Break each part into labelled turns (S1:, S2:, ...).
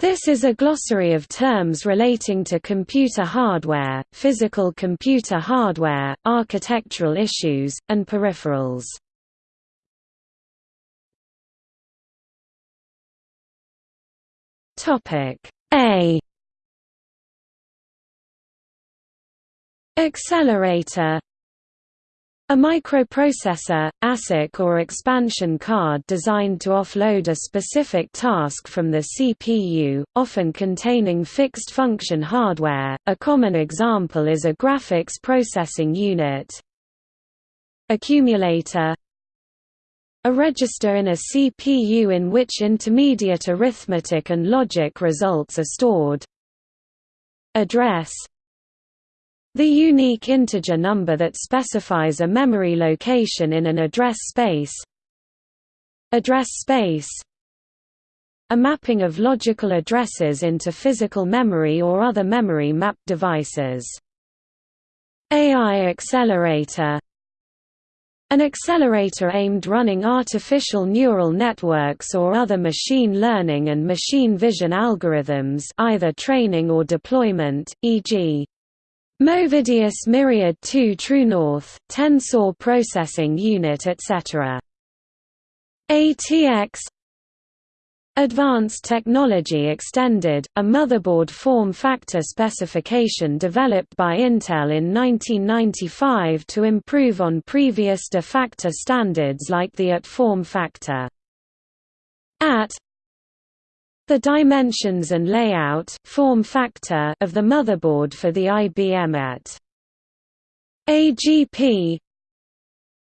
S1: This is a glossary of terms relating to computer hardware, physical computer hardware, architectural issues, and peripherals. A Accelerator a microprocessor, ASIC or expansion card designed to offload a specific task from the CPU, often containing fixed-function hardware. A common example is a graphics processing unit. Accumulator A register in a CPU in which intermediate arithmetic and logic results are stored. Address the unique integer number that specifies a memory location in an address space Address space A mapping of logical addresses into physical memory or other memory mapped devices. AI accelerator an accelerator aimed running artificial neural networks or other machine learning and machine vision algorithms either training or deployment, e.g. Movidius Myriad 2 True North, Tensor Processing Unit etc. ATX Advanced Technology Extended, a motherboard form factor specification developed by Intel in 1995 to improve on previous de facto standards like the AT form factor. AT the dimensions and layout form factor of the motherboard for the IBM AT. AGP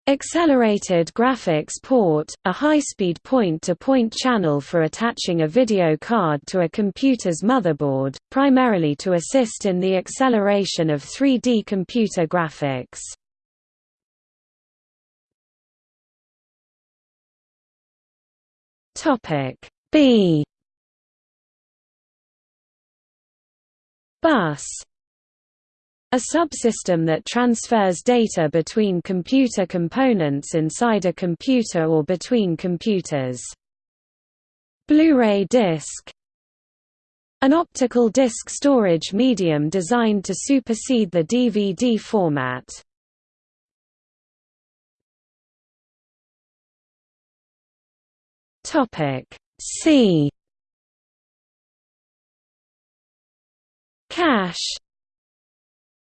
S1: Accelerated Graphics Port, a high-speed point-to-point channel for attaching a video card to a computer's motherboard, primarily to assist in the acceleration of 3D computer graphics. B Bus a subsystem that transfers data between computer components inside a computer or between computers. Blu-ray disc An optical disc storage medium designed to supersede the DVD format. C Cache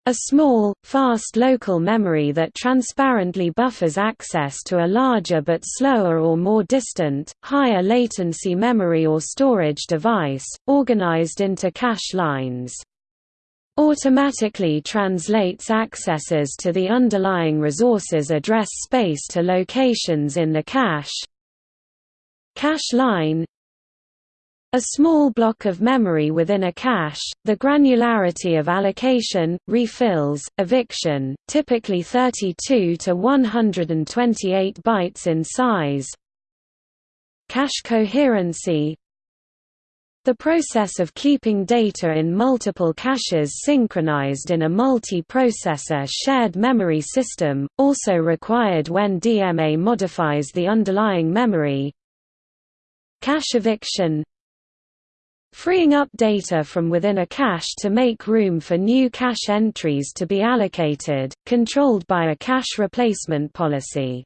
S1: a small, fast local memory that transparently buffers access to a larger but slower or more distant, higher latency memory or storage device, organized into cache lines. Automatically translates accesses to the underlying resource's address space to locations in the cache. Cache line a small block of memory within a cache, the granularity of allocation, refills, eviction, typically 32 to 128 bytes in size. Cache coherency The process of keeping data in multiple caches synchronized in a multi-processor shared memory system, also required when DMA modifies the underlying memory. Cache eviction freeing up data from within a cache to make room for new cache entries to be allocated, controlled by a cache replacement policy.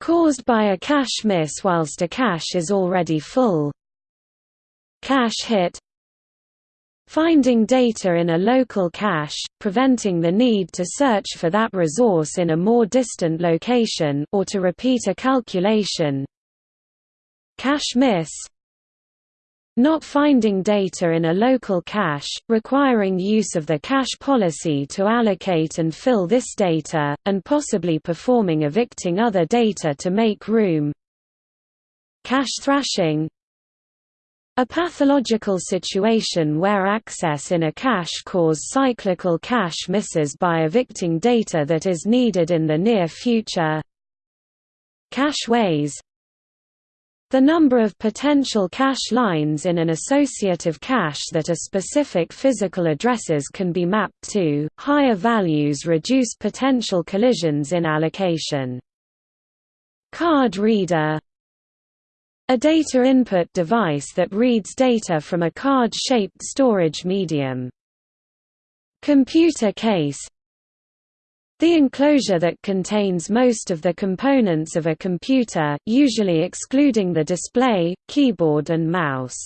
S1: Caused by a cache miss whilst a cache is already full. Cache hit Finding data in a local cache, preventing the need to search for that resource in a more distant location or to repeat a calculation. Cache miss not finding data in a local cache, requiring use of the cache policy to allocate and fill this data, and possibly performing evicting other data to make room. Cache thrashing a pathological situation where access in a cache cause cyclical cache misses by evicting data that is needed in the near future. Cache ways the number of potential cache lines in an associative cache that a specific physical addresses can be mapped to, higher values reduce potential collisions in allocation. Card reader A data input device that reads data from a card-shaped storage medium. Computer case the enclosure that contains most of the components of a computer, usually excluding the display, keyboard and mouse.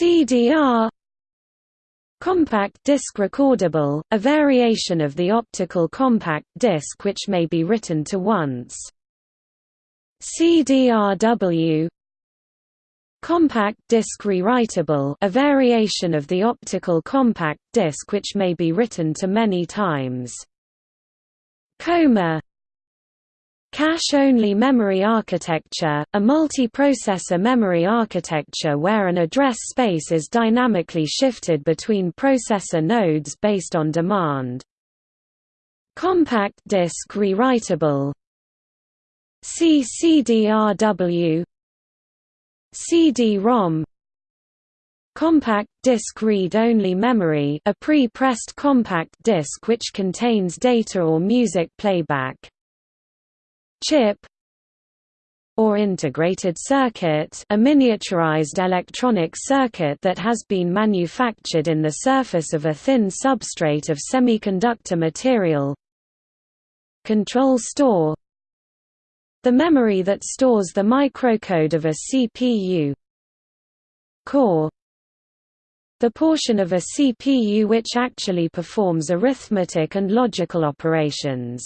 S1: CDR Compact disc recordable, a variation of the optical compact disc which may be written to once. CDRW Compact disc rewritable a variation of the optical compact disc which may be written to many times. COMA Cache-only memory architecture, a multi-processor memory architecture where an address space is dynamically shifted between processor nodes based on demand. Compact disk rewritable CCDRW CD-ROM Compact disc read-only memory a pre-pressed compact disc which contains data or music playback. Chip or integrated circuit a miniaturized electronic circuit that has been manufactured in the surface of a thin substrate of semiconductor material Control store the memory that stores the microcode of a CPU core the portion of a CPU which actually performs arithmetic and logical operations.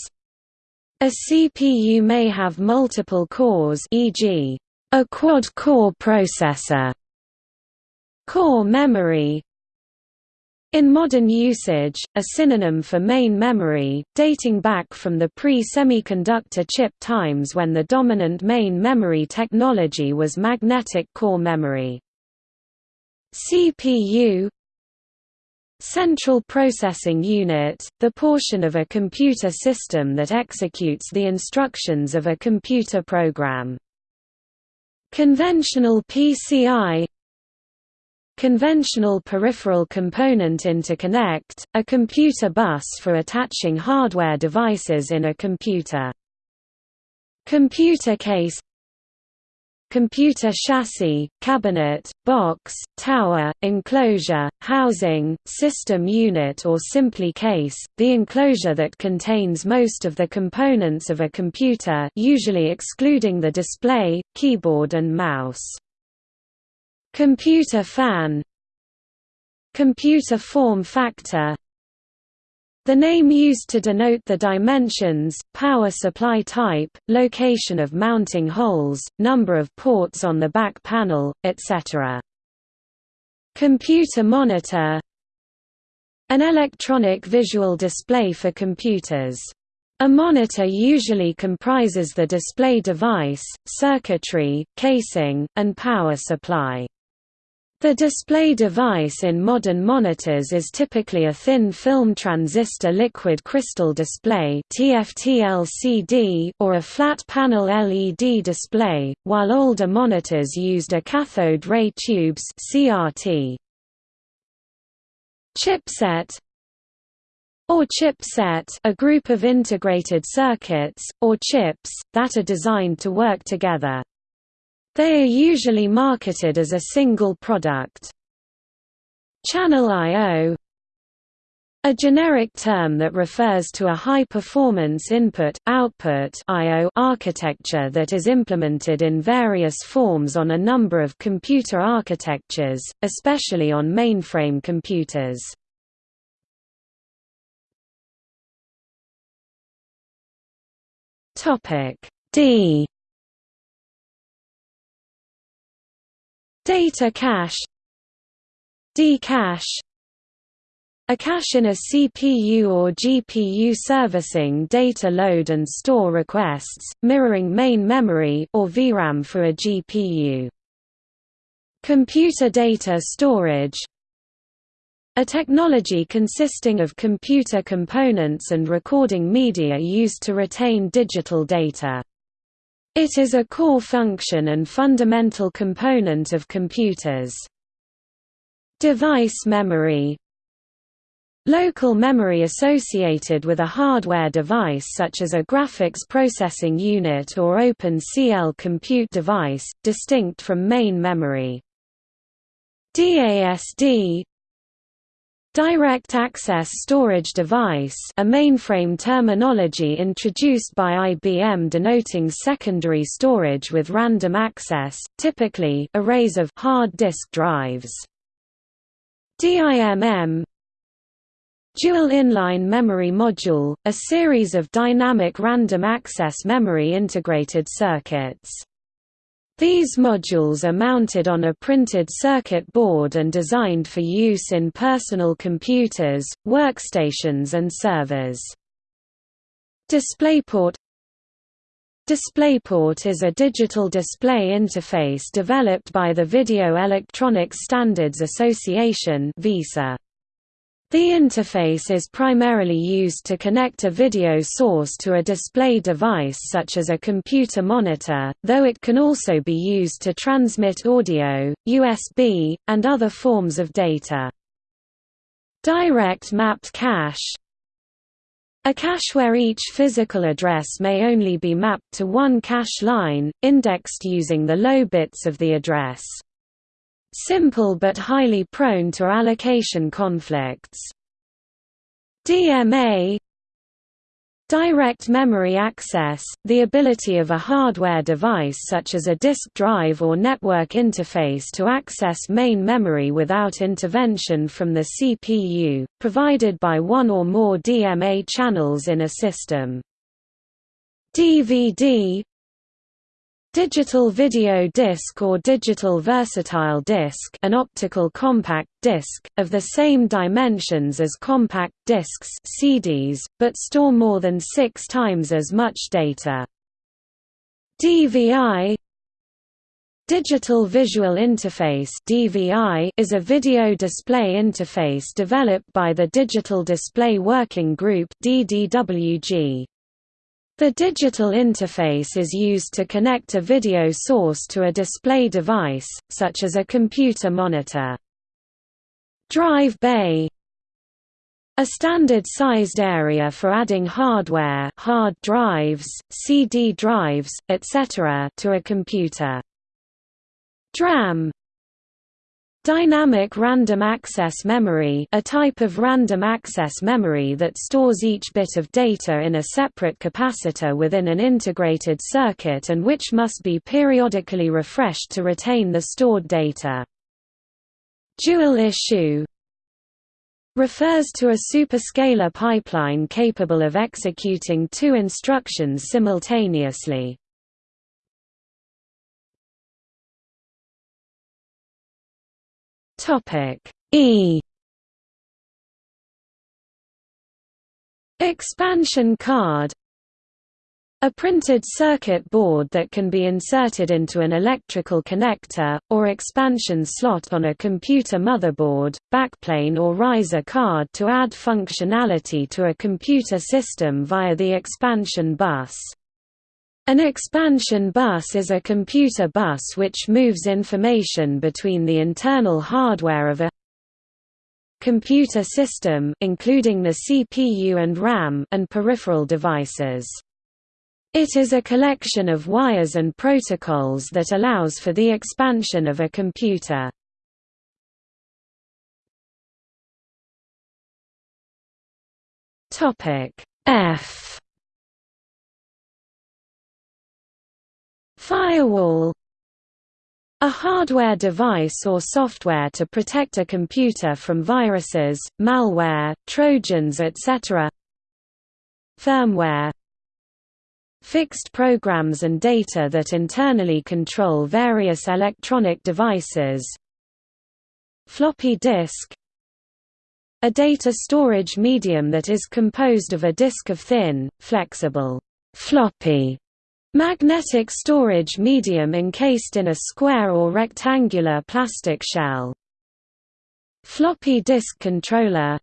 S1: A CPU may have multiple cores e.g., a quad-core processor. Core memory in modern usage, a synonym for main memory, dating back from the pre-semiconductor chip times when the dominant main memory technology was magnetic core memory. CPU Central Processing Unit, the portion of a computer system that executes the instructions of a computer program. Conventional PCI Conventional Peripheral Component Interconnect, a computer bus for attaching hardware devices in a computer. Computer case Computer chassis, cabinet, box, tower, enclosure, housing, system unit or simply case, the enclosure that contains most of the components of a computer usually excluding the display, keyboard and mouse. Computer fan Computer form factor the name used to denote the dimensions, power supply type, location of mounting holes, number of ports on the back panel, etc. Computer monitor An electronic visual display for computers. A monitor usually comprises the display device, circuitry, casing, and power supply. The display device in modern monitors is typically a thin film transistor liquid crystal display or a flat panel LED display, while older monitors used a cathode ray tubes CRT. Chipset or chipset a group of integrated circuits, or chips, that are designed to work together. They are usually marketed as a single product. Channel I.O. A generic term that refers to a high-performance input-output architecture that is implemented in various forms on a number of computer architectures, especially on mainframe computers. D Data cache D-cache a cache in a CPU or GPU servicing data load and store requests, mirroring main memory or VRAM for a GPU. Computer data storage a technology consisting of computer components and recording media used to retain digital data. It is a core function and fundamental component of computers. Device memory Local memory associated with a hardware device such as a graphics processing unit or OpenCL compute device, distinct from main memory. DASD Direct Access Storage Device a mainframe terminology introduced by IBM denoting secondary storage with random access, typically arrays of hard disk drives. DIMM Dual Inline Memory Module, a series of dynamic random access memory integrated circuits. These modules are mounted on a printed circuit board and designed for use in personal computers, workstations and servers. DisplayPort DisplayPort is a digital display interface developed by the Video Electronics Standards Association VESA. The interface is primarily used to connect a video source to a display device such as a computer monitor, though it can also be used to transmit audio, USB, and other forms of data. Direct mapped cache A cache where each physical address may only be mapped to one cache line, indexed using the low bits of the address. Simple but highly prone to allocation conflicts. DMA Direct memory access, the ability of a hardware device such as a disk drive or network interface to access main memory without intervention from the CPU, provided by one or more DMA channels in a system. DVD Digital video disc or digital versatile disc an optical compact disc, of the same dimensions as compact discs CDs, but store more than six times as much data. DVI Digital Visual Interface (DVI) is a video display interface developed by the Digital Display Working Group (DDWG). The digital interface is used to connect a video source to a display device, such as a computer monitor. Drive bay a standard-sized area for adding hardware hard drives, CD drives, etc. to a computer. DRAM Dynamic Random Access Memory a type of random access memory that stores each bit of data in a separate capacitor within an integrated circuit and which must be periodically refreshed to retain the stored data. Dual issue refers to a superscalar pipeline capable of executing two instructions simultaneously. Topic. E. Expansion card. A printed circuit board that can be inserted into an electrical connector, or expansion slot on a computer motherboard, backplane or riser card to add functionality to a computer system via the expansion bus. An expansion bus is a computer bus which moves information between the internal hardware of a computer system including the CPU and RAM and peripheral devices. It is a collection of wires and protocols that allows for the expansion of a computer. F Firewall a hardware device or software to protect a computer from viruses, malware, trojans etc. Firmware Fixed programs and data that internally control various electronic devices Floppy disk A data storage medium that is composed of a disk of thin, flexible, floppy Magnetic storage medium encased in a square or rectangular plastic shell. Floppy disk controller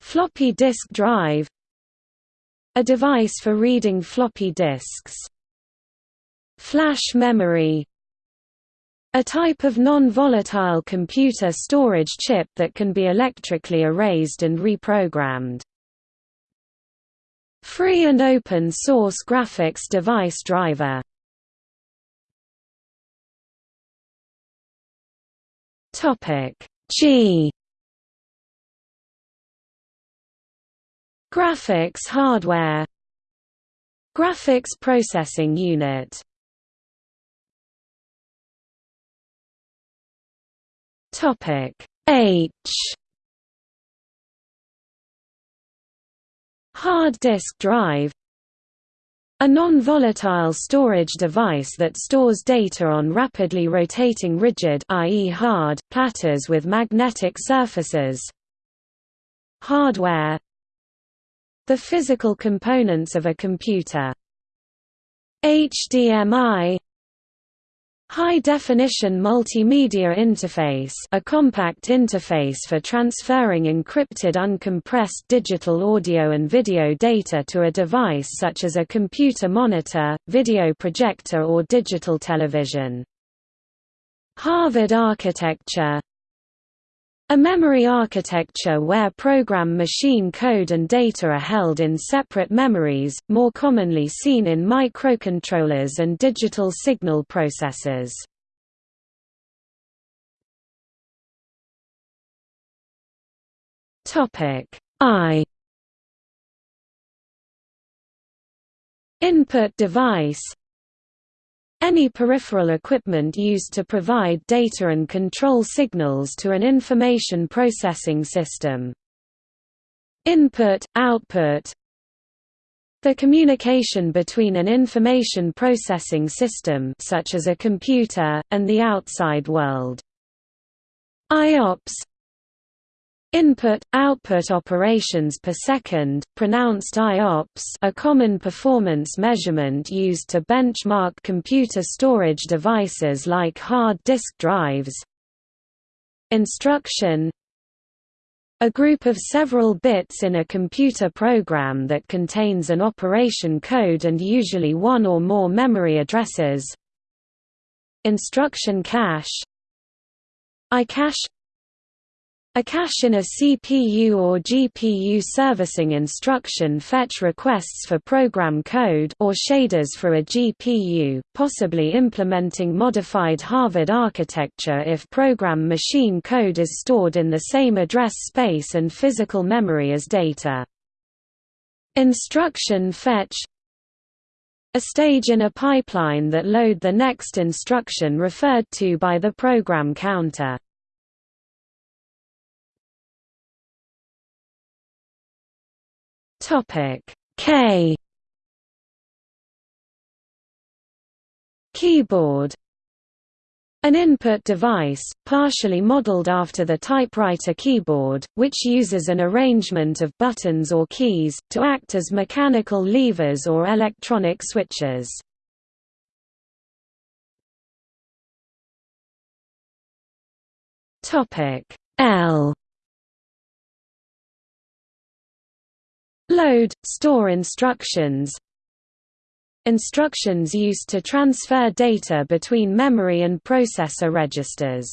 S1: Floppy disk drive A device for reading floppy disks. Flash memory A type of non-volatile computer storage chip that can be electrically erased and reprogrammed. Free and open source graphics device driver. G. Graphics hardware. Graphics processing unit. Topic H Hard disk drive a non-volatile storage device that stores data on rapidly rotating rigid i.e. hard platters with magnetic surfaces. Hardware The physical components of a computer. HDMI High-definition multimedia interface a compact interface for transferring encrypted uncompressed digital audio and video data to a device such as a computer monitor, video projector or digital television. Harvard architecture a memory architecture where program machine code and data are held in separate memories, more commonly seen in microcontrollers and digital signal processors. I Input device any peripheral equipment used to provide data and control signals to an information processing system. Input, output The communication between an information processing system such as a computer, and the outside world. IOPS Input-output operations per second, pronounced IOPS a common performance measurement used to benchmark computer storage devices like hard disk drives. Instruction a group of several bits in a computer program that contains an operation code and usually one or more memory addresses. Instruction cache iCache a cache in a CPU or GPU servicing instruction fetch requests for program code or shaders for a GPU, possibly implementing modified Harvard architecture if program machine code is stored in the same address space and physical memory as data. Instruction fetch a stage in a pipeline that load the next instruction referred to by the program counter. Topic. K. Keyboard. An input device, partially modeled after the typewriter keyboard, which uses an arrangement of buttons or keys, to act as mechanical levers or electronic switches. L Load, store instructions Instructions used to transfer data between memory and processor registers.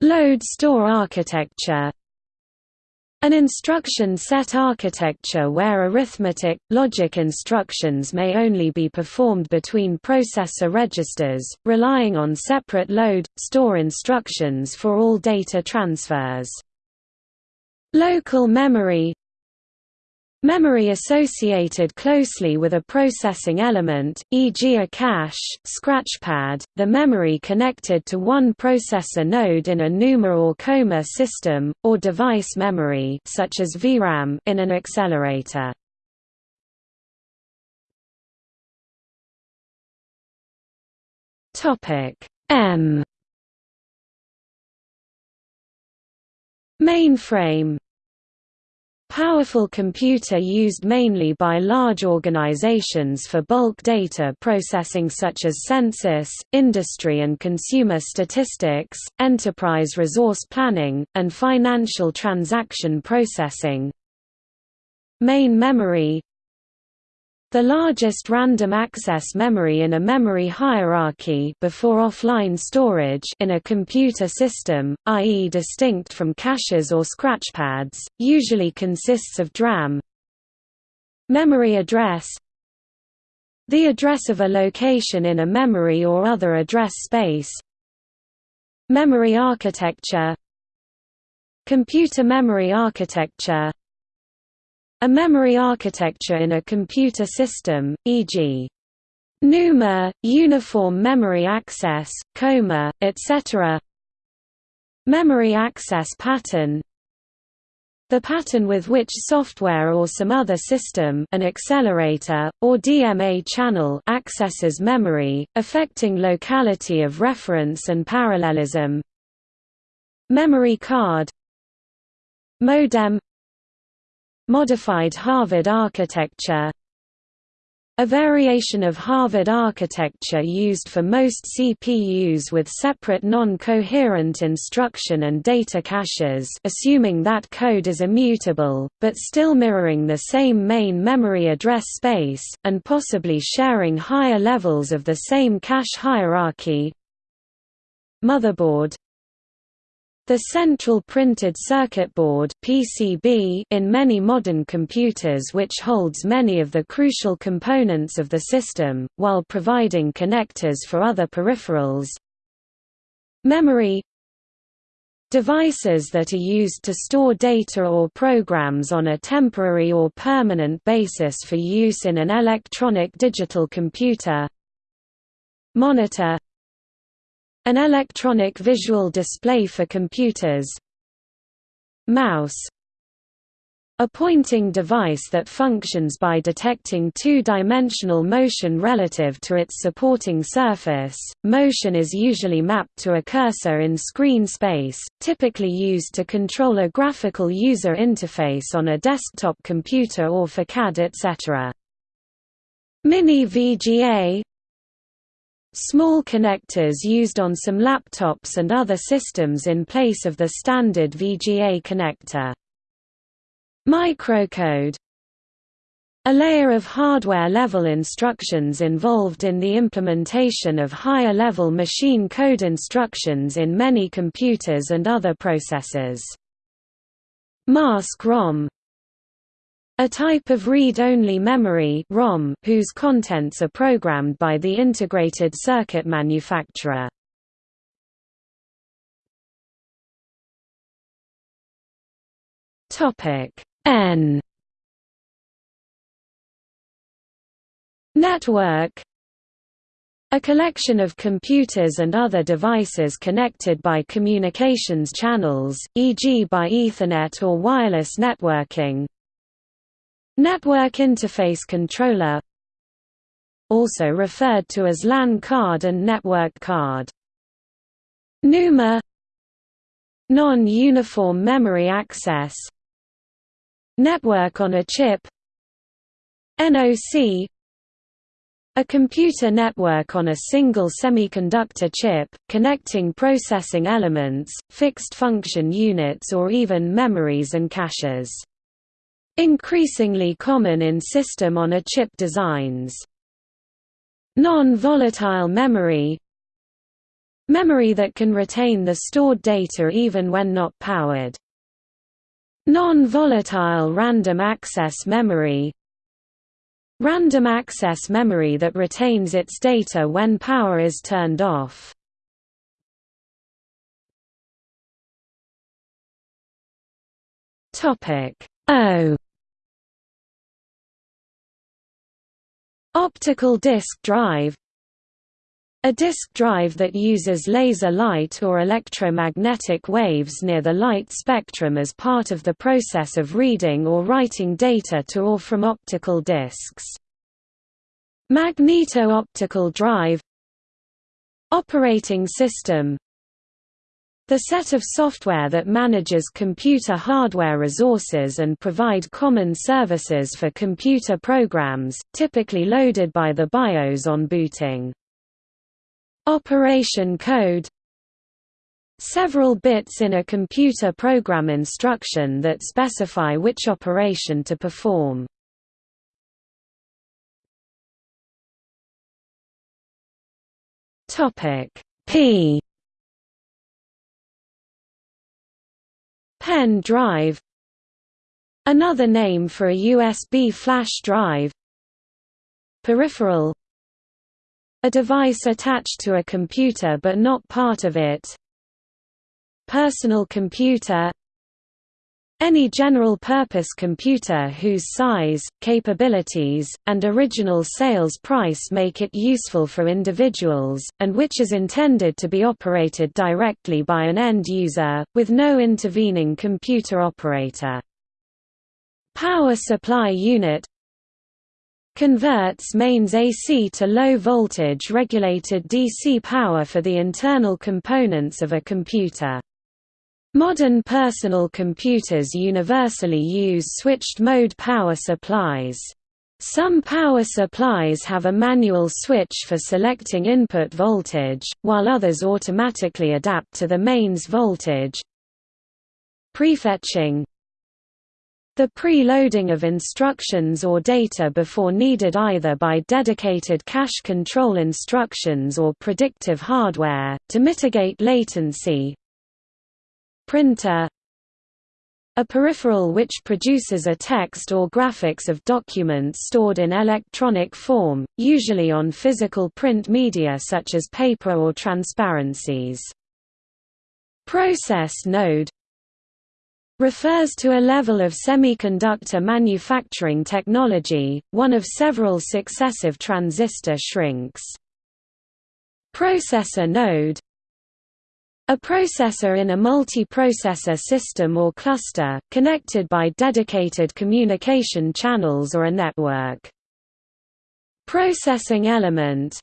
S1: Load-store architecture An instruction set architecture where arithmetic, logic instructions may only be performed between processor registers, relying on separate load, store instructions for all data transfers. Local memory Memory associated closely with a processing element, e.g. a cache, scratchpad, the memory connected to one processor node in a NUMA or COMA system, or device memory such as VRAM in an accelerator. M Mainframe Powerful computer used mainly by large organizations for bulk data processing such as census, industry and consumer statistics, enterprise resource planning, and financial transaction processing. Main memory The largest random access memory in a memory hierarchy before offline storage in a computer system, i.e. distinct from caches or scratchpads, usually consists of DRAM. Memory address The address of a location in a memory or other address space Memory architecture Computer memory architecture a memory architecture in a computer system, e.g. NUMA, Uniform Memory Access, COMA, etc. Memory access pattern the pattern with which software or some other system an accelerator, or DMA channel accesses memory, affecting locality of reference and parallelism Memory card Modem Modified Harvard architecture. A variation of Harvard architecture used for most CPUs with separate non-coherent instruction and data caches assuming that code is immutable, but still mirroring the same main memory address space, and possibly sharing higher levels of the same cache hierarchy. Motherboard the central printed circuit board (PCB) in many modern computers which holds many of the crucial components of the system, while providing connectors for other peripherals. Memory Devices that are used to store data or programs on a temporary or permanent basis for use in an electronic digital computer Monitor an electronic visual display for computers Mouse a pointing device that functions by detecting two-dimensional motion relative to its supporting surface. Motion is usually mapped to a cursor in screen space, typically used to control a graphical user interface on a desktop computer or for CAD etc. Mini VGA Small connectors used on some laptops and other systems in place of the standard VGA connector. Microcode a layer of hardware-level instructions involved in the implementation of higher-level machine code instructions in many computers and other processors. Mask-ROM a type of read-only memory ROM whose contents are programmed by the integrated circuit manufacturer. N Network a collection of computers and other devices connected by communications channels, e.g. by Ethernet or wireless networking, Network Interface Controller also referred to as LAN card and network card. NUMA Non-uniform memory access Network on a chip NOC a computer network on a single semiconductor chip, connecting processing elements, fixed function units or even memories and caches. Increasingly common in system-on-a-chip designs. Non-volatile memory Memory that can retain the stored data even when not powered. Non-volatile random access memory Random access memory that retains its data when power is turned off. Topic O. Optical disk drive. A disk drive that uses laser light or electromagnetic waves near the light spectrum as part of the process of reading or writing data to or from optical disks. Magneto-optical drive. Operating system the set of software that manages computer hardware resources and provide common services for computer programs, typically loaded by the BIOS on booting. Operation code Several bits in a computer program instruction that specify which operation to perform. P Pen drive. Another name for a USB flash drive. Peripheral. A device attached to a computer but not part of it. Personal computer any general-purpose computer whose size, capabilities, and original sales price make it useful for individuals, and which is intended to be operated directly by an end user, with no intervening computer operator. Power supply unit converts mains AC to low voltage regulated DC power for the internal components of a computer. Modern personal computers universally use switched-mode power supplies. Some power supplies have a manual switch for selecting input voltage, while others automatically adapt to the mains voltage. Prefetching The preloading of instructions or data before needed either by dedicated cache control instructions or predictive hardware, to mitigate latency, Printer a peripheral which produces a text or graphics of documents stored in electronic form, usually on physical print media such as paper or transparencies. Process node refers to a level of semiconductor manufacturing technology, one of several successive transistor shrinks. Processor node a processor in a multi-processor system or cluster, connected by dedicated communication channels or a network. Processing element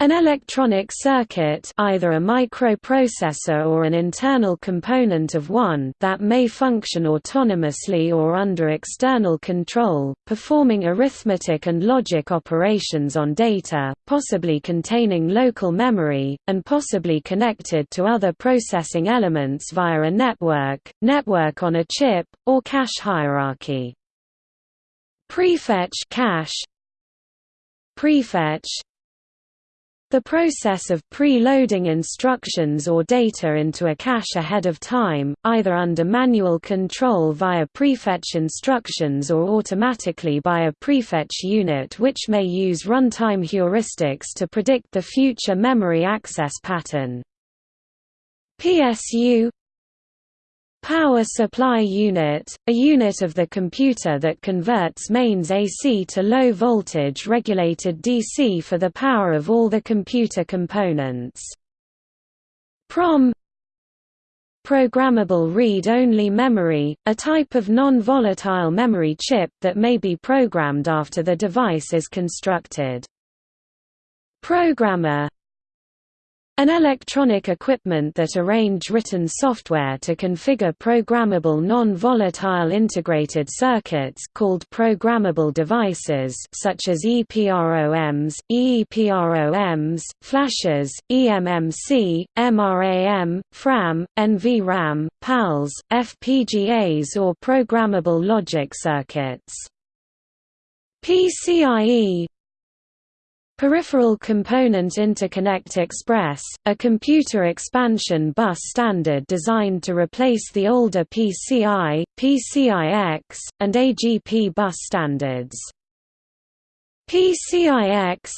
S1: an electronic circuit either a microprocessor or an internal component of one that may function autonomously or under external control, performing arithmetic and logic operations on data, possibly containing local memory, and possibly connected to other processing elements via a network, network on a chip, or cache hierarchy. Prefetch cache Prefetch the process of pre-loading instructions or data into a cache ahead of time, either under manual control via prefetch instructions or automatically by a prefetch unit which may use runtime heuristics to predict the future memory access pattern. PSU Power supply unit, a unit of the computer that converts mains AC to low voltage regulated DC for the power of all the computer components. PROM Programmable read-only memory, a type of non-volatile memory chip that may be programmed after the device is constructed. Programmer an electronic equipment that arrange written software to configure programmable non-volatile integrated circuits called programmable devices such as EPROMs, EEPROMs, flashes, eMMC, MRAM, FRAM, NVRAM, PALs, FPGAs or programmable logic circuits. PCIe Peripheral Component Interconnect Express, a computer expansion bus standard designed to replace the older PCI, PCIX, and AGP bus standards. PCIX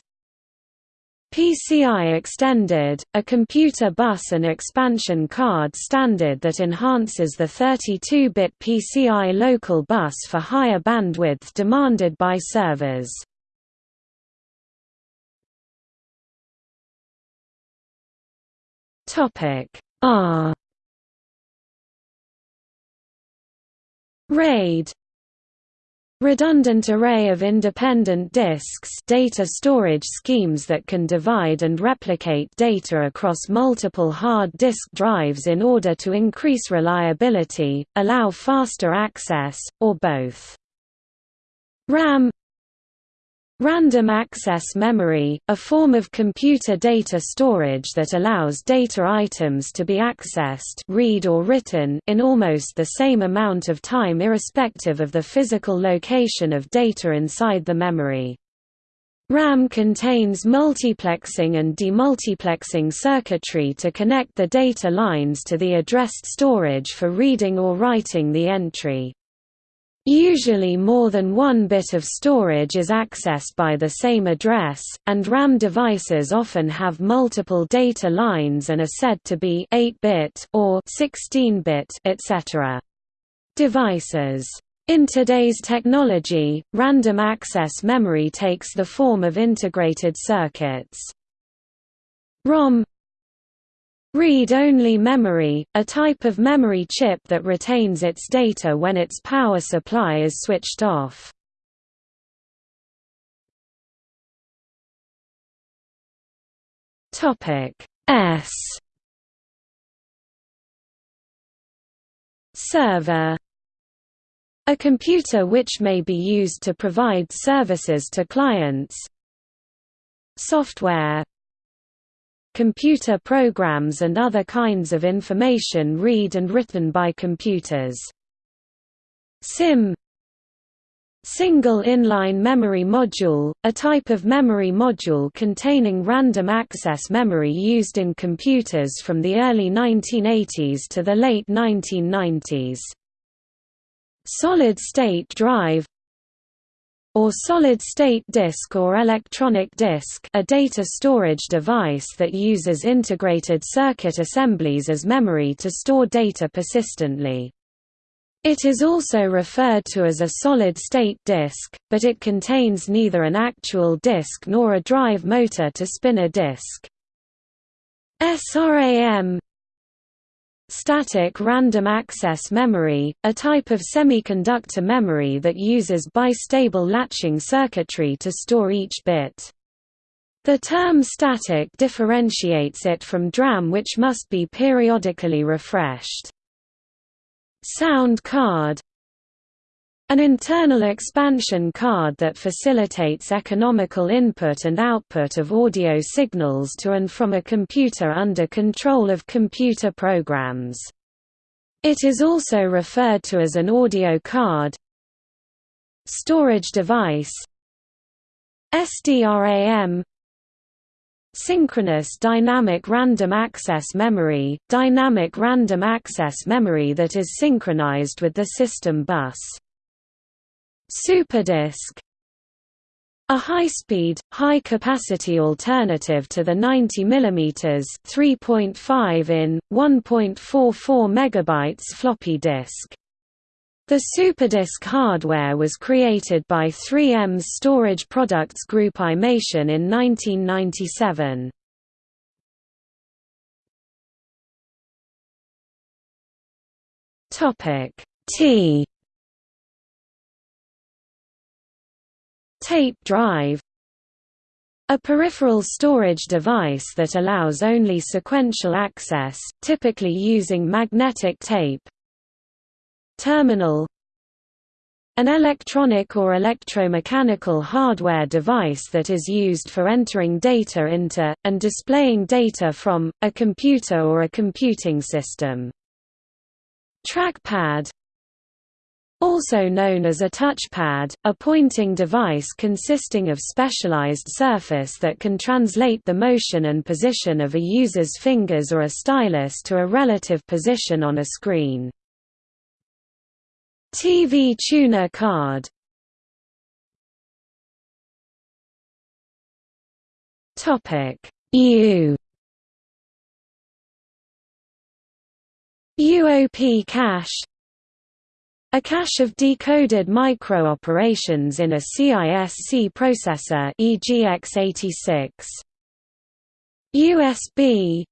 S1: PCI Extended, a computer bus and expansion card standard that enhances the 32-bit PCI local bus for higher bandwidth demanded by servers. Topic R RAID Redundant array of independent disks data storage schemes that can divide and replicate data across multiple hard disk drives in order to increase reliability, allow faster access, or both. RAM Random access memory, a form of computer data storage that allows data items to be accessed read or written in almost the same amount of time irrespective of the physical location of data inside the memory. RAM contains multiplexing and demultiplexing circuitry to connect the data lines to the addressed storage for reading or writing the entry. Usually more than one bit of storage is accessed by the same address, and RAM devices often have multiple data lines and are said to be 8-bit or 16-bit etc. devices. In today's technology, random access memory takes the form of integrated circuits. ROM Read-only memory, a type of memory chip that retains its data when its power supply is switched off. S. Server. A computer which may be used to provide services to clients. Software Computer programs and other kinds of information read and written by computers SIMM Single inline memory module, a type of memory module containing random access memory used in computers from the early 1980s to the late 1990s. Solid-state drive or solid-state disk or electronic disk a data storage device that uses integrated circuit assemblies as memory to store data persistently. It is also referred to as a solid-state disk, but it contains neither an actual disk nor a drive motor to spin a disk. SRAM Static random access memory, a type of semiconductor memory that uses bistable latching circuitry to store each bit. The term static differentiates it from DRAM which must be periodically refreshed. Sound card an internal expansion card that facilitates economical input and output of audio signals to and from a computer under control of computer programs. It is also referred to as an audio card. Storage device. SDRAM Synchronous Dynamic Random Access Memory – Dynamic random access memory that is synchronized with the system bus Superdisk a high-speed, high-capacity alternative to the 90 mm 3.5 in, 1.44 MB floppy disk. The SuperDisk hardware was created by 3M's storage products group iMation in 1997. T Tape drive a peripheral storage device that allows only sequential access, typically using magnetic tape. Terminal An electronic or electromechanical hardware device that is used for entering data into, and displaying data from, a computer or a computing system. Trackpad also known as a touchpad, a pointing device consisting of specialized surface that can translate the motion and position of a user's fingers or a stylus to a relative position on a screen. TV tuner card U UOP cache a cache of decoded micro-operations in a CISC processor e.g. x86. USB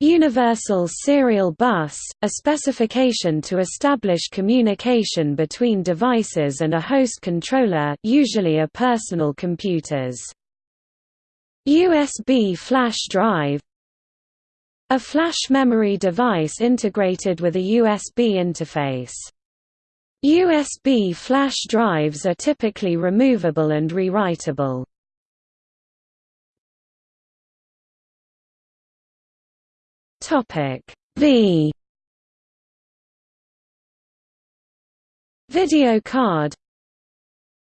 S1: Universal Serial Bus, a specification to establish communication between devices and a host controller usually a personal computers. USB flash drive a flash memory device integrated with a USB interface. USB flash drives are typically removable and rewritable. V Video card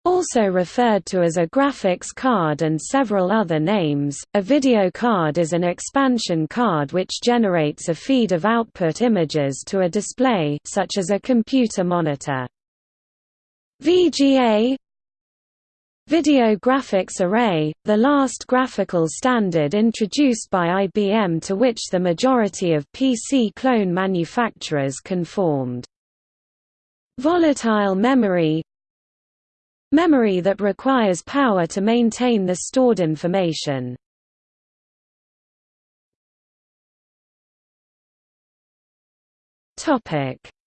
S1: Also referred to as a graphics card and several other names, a video card is an expansion card which generates a feed of output images to a display such as a computer monitor. VGA Video Graphics Array, the last graphical standard introduced by IBM to which the majority of PC clone manufacturers conformed. Volatile memory Memory that requires power to maintain the stored information.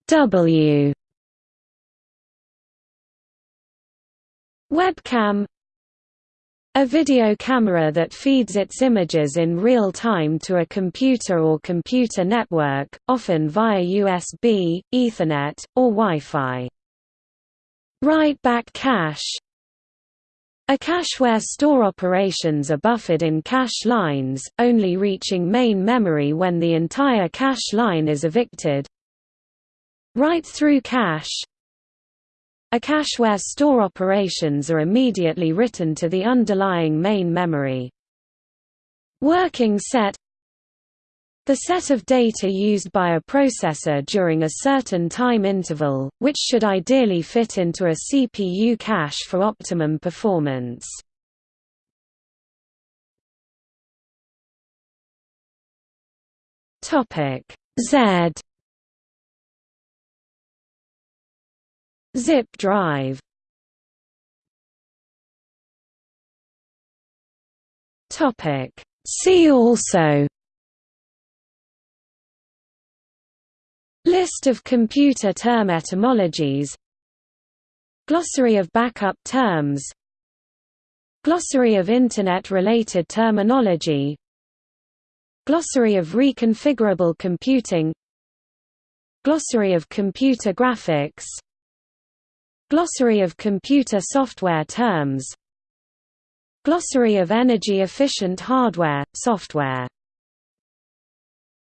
S1: W Webcam a video camera that feeds its images in real time to a computer or computer network, often via USB, Ethernet, or Wi-Fi. Write-back cache A cache where store operations are buffered in cache lines, only reaching main memory when the entire cache line is evicted. Write-through cache a cache where store operations are immediately written to the underlying main memory. Working set the set of data used by a processor during a certain time interval, which should ideally fit into a CPU cache for optimum performance. Z. Zip drive. Topic See also List of computer term etymologies. Glossary of backup terms. Glossary of Internet-related terminology. Glossary of reconfigurable computing. Glossary of computer graphics. Glossary of computer software terms. Glossary of energy-efficient hardware, software